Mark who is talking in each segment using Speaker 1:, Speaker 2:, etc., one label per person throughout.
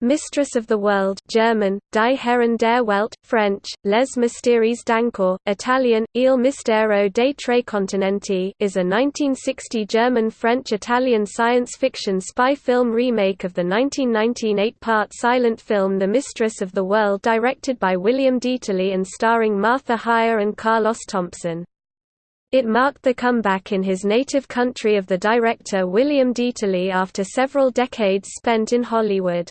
Speaker 1: Mistress of the World German, Die Herren der Welt, French, Les Mystères d'Angkor, Italian, Il Mistero dei Tre Continenti is a 1960 German-French-Italian science fiction spy film remake of the 1919 eight-part silent film The Mistress of the World directed by William Dieterle and starring Martha Hyer and Carlos Thompson. It marked the comeback in his native country of the director William Dieterle after several decades spent in Hollywood.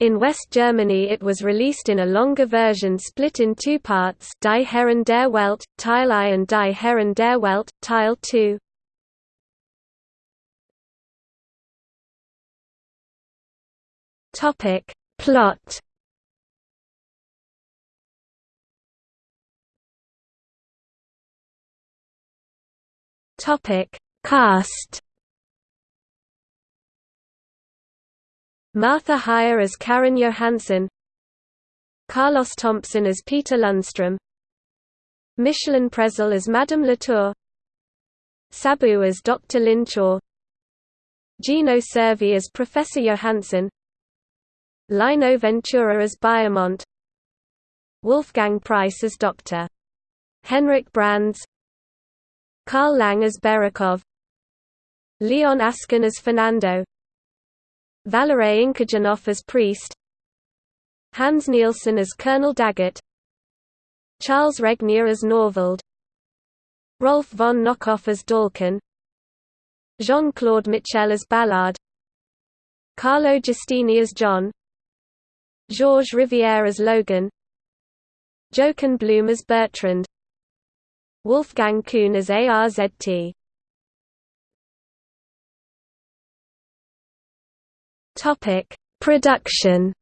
Speaker 1: In West Germany it was released in a longer version split in two parts Die Herren der Welt, Teil I and Die Herren der Welt, Teil II. Topic. Plot Topic. Cast Martha Hyer as Karen Johansson Carlos Thompson as Peter Lundstrom Micheline Presle as Madame Latour Sabu as Dr. Lin Chaw Gino Cervi as Professor Johansson Lino Ventura as Biamont Wolfgang Preiss as Dr. Henrik Brands Carl Lange as Berekov Leon Askin as Fernando Valéry Inkijinoff as priest Hans Nielsen as Colonel Daggett Charles Regnier as Norvald Rolf von Nauckhoff as Dalkin Jean-Claude Michel as Ballard Carlo Giustini as John Georges Riviere as Logan Jochen Blum as Bertrand Wolfgang Kuhn as ARZT Topic: Production.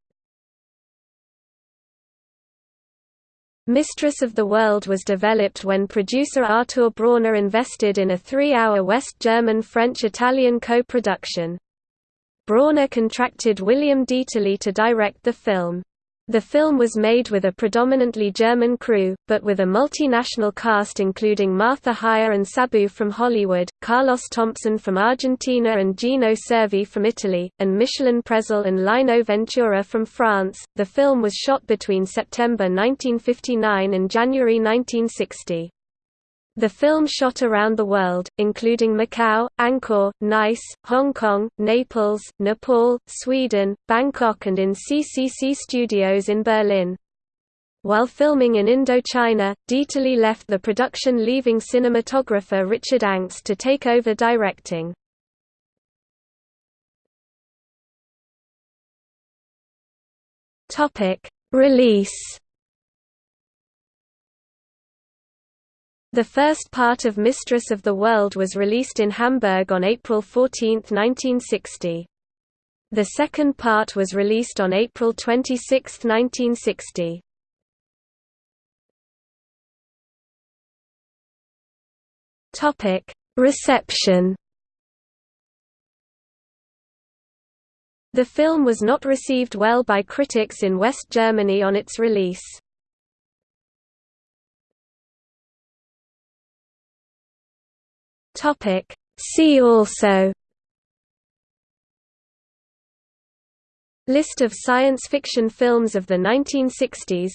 Speaker 1: Mistress of the World was developed when producer Artur Brauner invested in a three-hour West German-French-Italian co-production. Brauner contracted William Dieterle to direct the film. The film was made with a predominantly German crew, but with a multinational cast including Martha Hyer and Sabu from Hollywood, Carlos Thompson from Argentina and Gino Cervi from Italy, and Micheline Presle and Lino Ventura from France. The film was shot between September 1959 and January 1960. The film shot around the world, including Macau, Angkor, Nice, Hong Kong, Naples, Nepal, Sweden, Bangkok and in CCC Studios in Berlin. While filming in Indochina, Dieterle left the production leaving cinematographer Richard Angst to take over directing. Release The first part of Mistress of the World was released in Hamburg on April 14, 1960. The second part was released on April 26, 1960. Topic: Reception. The film was not received well by critics in West Germany on its release. Topic. See also List of science fiction films of the 1960s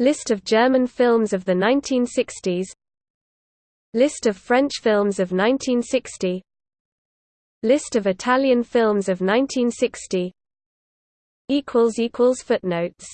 Speaker 1: List of German films of the 1960s List of French films of 1960 List of Italian films of 1960 Footnotes